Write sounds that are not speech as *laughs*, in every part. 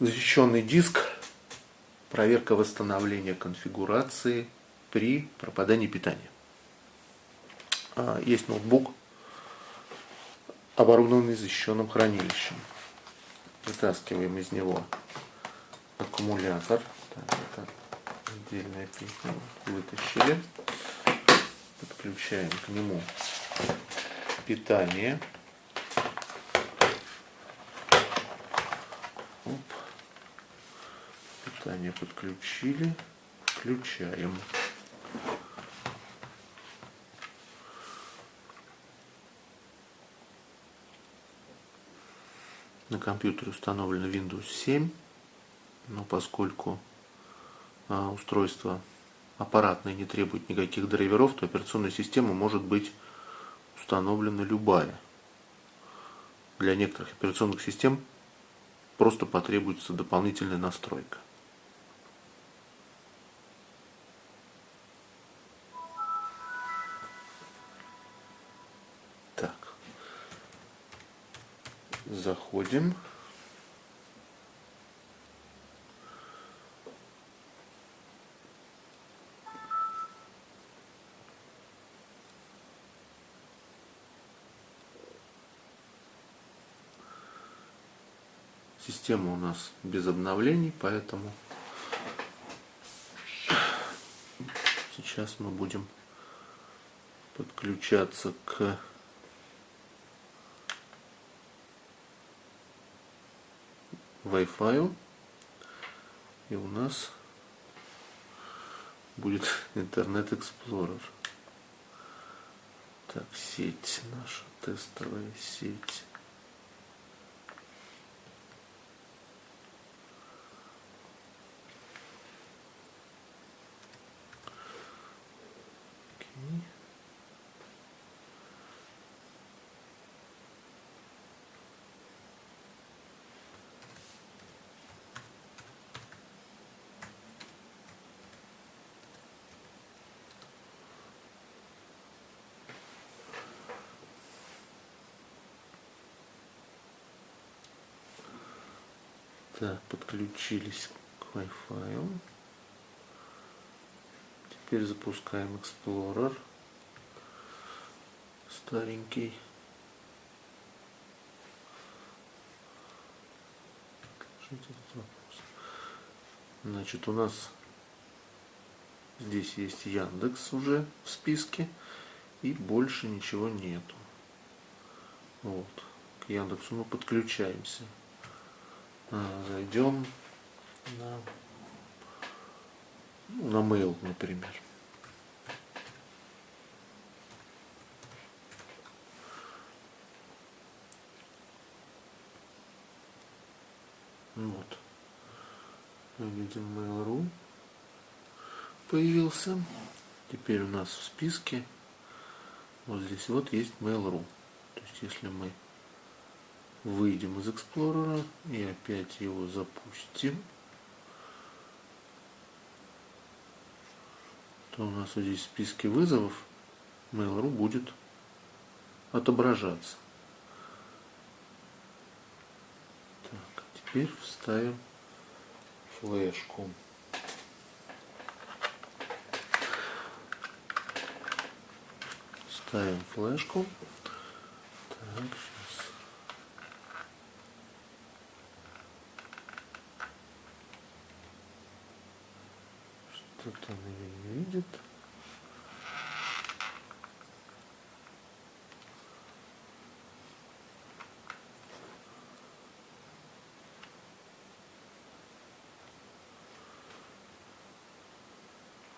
защищенный диск, проверка восстановления конфигурации при пропадании питания. А, есть ноутбук, оборудованный защищенным хранилищем. Вытаскиваем из него аккумулятор. Так, это отдельная песня. Вытащили. Подключаем к нему питание. Питание подключили. Включаем. На компьютере установлено Windows 7, но поскольку а, устройство аппаратное не требует никаких драйверов, то операционная система может быть установлена любая. Для некоторых операционных систем просто потребуется дополнительная настройка. Заходим. Система у нас без обновлений, поэтому сейчас мы будем подключаться к Wi-Fi. И у нас будет *laughs* Internet Explorer. Так, сеть наша, тестовая сеть. Так, подключились к Wi-Fi. Теперь запускаем Explorer. Старенький. Значит, у нас здесь есть Яндекс уже в списке. И больше ничего нету. Вот. К Яндексу мы подключаемся. А, зайдем на, на mail, например. Вот. Мы видим Mail.ru появился. Теперь у нас в списке вот здесь вот есть Mail.ru. То есть если мы выйдем из Explorer и опять его запустим, то у нас вот здесь в списке вызовов Mail.ru будет отображаться. Так, теперь вставим флешку. Ставим флешку. Так, Что-то он ее не видит.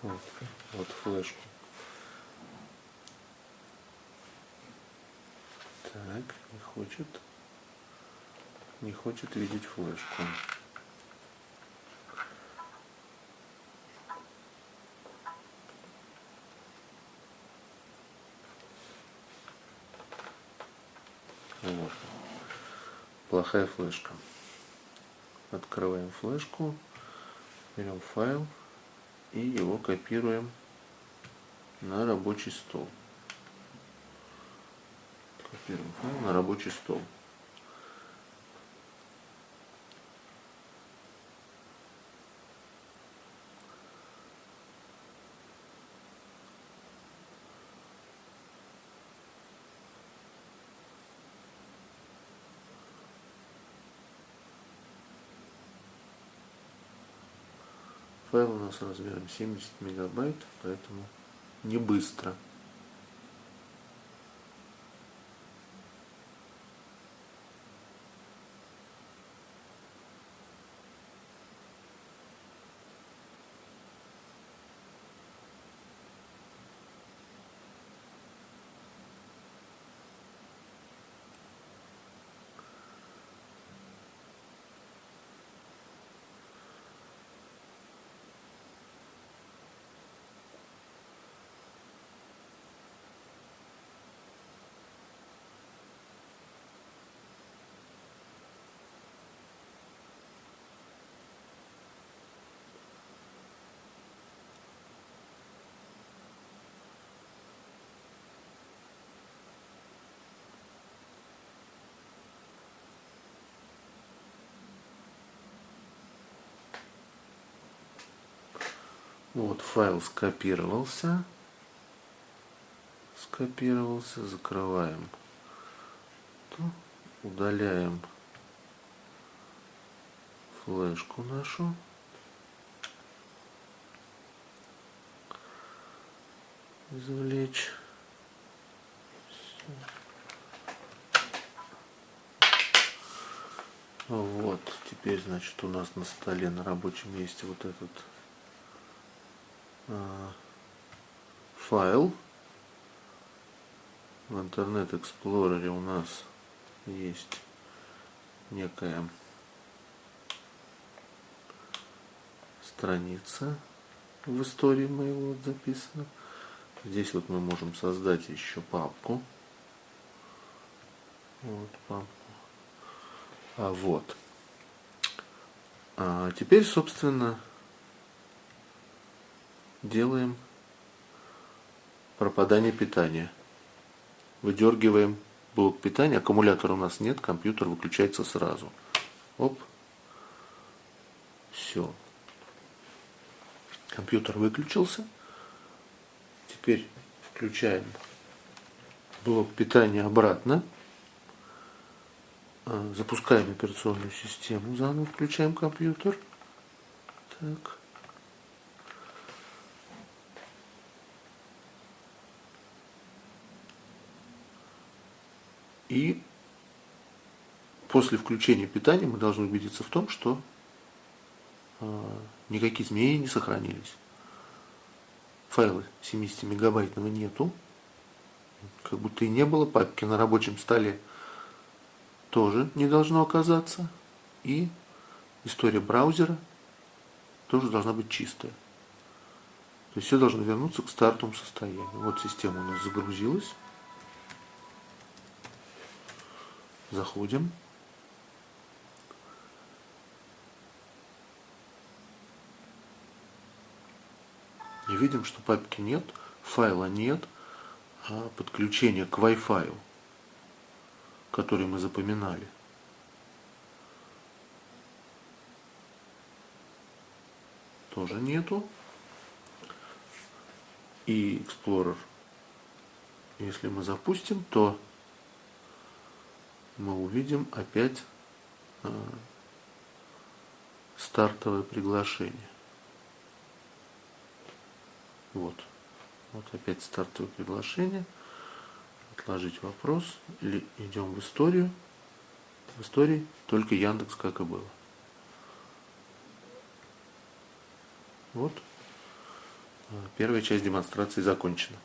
Вот, вот флешку. Так, не хочет. Не хочет видеть флешку. Вот. Плохая флешка. Открываем флешку, берем файл и его копируем на рабочий стол. Копируем файл на рабочий стол. Файл у нас размером 70 мегабайт, поэтому не быстро. Вот файл скопировался. Скопировался. Закрываем. Удаляем флешку нашу. Извлечь. Вот, теперь, значит, у нас на столе на рабочем месте вот этот файл. В Internet Explorer у нас есть некая страница в истории моего вот записана. Здесь вот мы можем создать еще папку. Вот папку. А вот. А теперь, собственно, делаем пропадание питания. Выдергиваем блок питания, аккумулятора у нас нет, компьютер выключается сразу. Оп. Все. Компьютер выключился. Теперь включаем блок питания обратно. А, запускаем операционную систему, заново включаем компьютер. Так. И после включения питания мы должны убедиться в том, что э, никакие изменения не сохранились. Файла 70 мегабайтного нету. Как будто и не было. Папки на рабочем столе тоже не должно оказаться. И история браузера тоже должна быть чистая. То есть все должно вернуться к стартовому состоянию. Вот система у нас загрузилась. Заходим. И видим, что папки нет, файла нет, а подключение к Wi-Fi, который мы запоминали. Тоже нету. И Explorer, если мы запустим, то мы увидим опять э, стартовое приглашение. Вот. Вот опять стартовое приглашение. Отложить вопрос. Или идем в историю. В истории только Яндекс, как и было. Вот. Первая часть демонстрации закончена.